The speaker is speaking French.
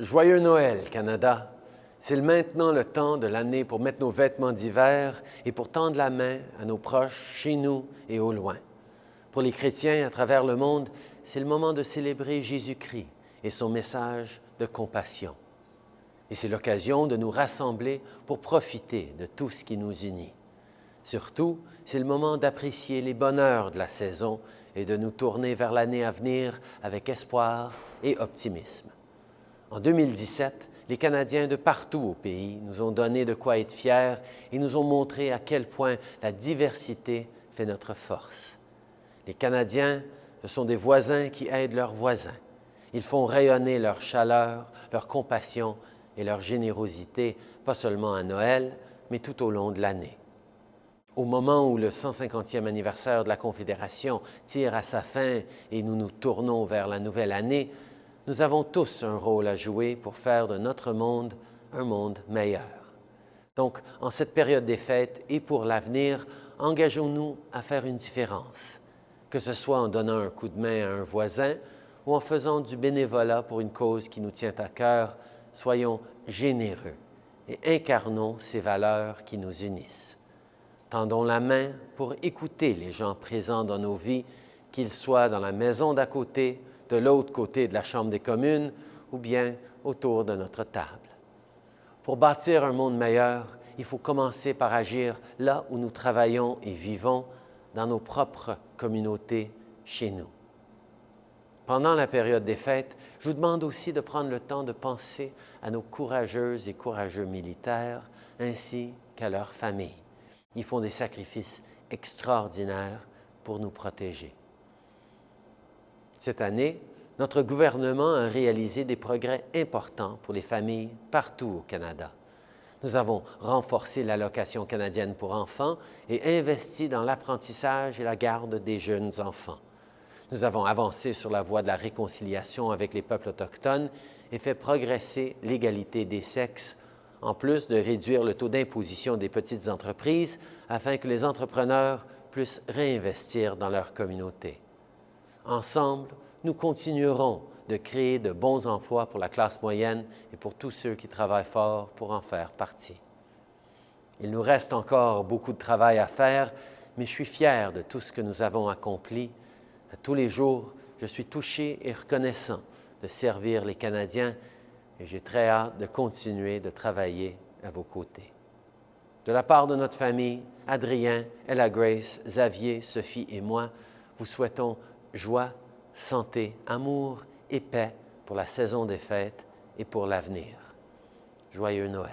Joyeux Noël, Canada! C'est maintenant le temps de l'année pour mettre nos vêtements d'hiver et pour tendre la main à nos proches, chez nous et au loin. Pour les chrétiens à travers le monde, c'est le moment de célébrer Jésus-Christ et son message de compassion. Et c'est l'occasion de nous rassembler pour profiter de tout ce qui nous unit. Surtout, c'est le moment d'apprécier les bonheurs de la saison et de nous tourner vers l'année à venir avec espoir et optimisme. En 2017, les Canadiens de partout au pays nous ont donné de quoi être fiers et nous ont montré à quel point la diversité fait notre force. Les Canadiens, ce sont des voisins qui aident leurs voisins. Ils font rayonner leur chaleur, leur compassion et leur générosité, pas seulement à Noël, mais tout au long de l'année. Au moment où le 150e anniversaire de la Confédération tire à sa fin et nous nous tournons vers la nouvelle année, nous avons tous un rôle à jouer pour faire de notre monde un monde meilleur. Donc, en cette période des fêtes et pour l'avenir, engageons-nous à faire une différence, que ce soit en donnant un coup de main à un voisin ou en faisant du bénévolat pour une cause qui nous tient à cœur, soyons généreux et incarnons ces valeurs qui nous unissent. Tendons la main pour écouter les gens présents dans nos vies, qu'ils soient dans la maison d'à côté, de l'autre côté de la Chambre des communes ou bien autour de notre table. Pour bâtir un monde meilleur, il faut commencer par agir là où nous travaillons et vivons, dans nos propres communautés, chez nous. Pendant la période des fêtes, je vous demande aussi de prendre le temps de penser à nos courageuses et courageux militaires ainsi qu'à leurs familles. Ils font des sacrifices extraordinaires pour nous protéger. Cette année, notre gouvernement a réalisé des progrès importants pour les familles partout au Canada. Nous avons renforcé l'allocation canadienne pour enfants et investi dans l'apprentissage et la garde des jeunes enfants. Nous avons avancé sur la voie de la réconciliation avec les peuples autochtones et fait progresser l'égalité des sexes, en plus de réduire le taux d'imposition des petites entreprises afin que les entrepreneurs puissent réinvestir dans leur communauté. Ensemble, nous continuerons de créer de bons emplois pour la classe moyenne et pour tous ceux qui travaillent fort pour en faire partie. Il nous reste encore beaucoup de travail à faire, mais je suis fier de tout ce que nous avons accompli tous les jours, je suis touché et reconnaissant de servir les Canadiens et j'ai très hâte de continuer de travailler à vos côtés. De la part de notre famille, Adrien, Ella Grace, Xavier, Sophie et moi, vous souhaitons joie, santé, amour et paix pour la saison des fêtes et pour l'avenir. Joyeux Noël.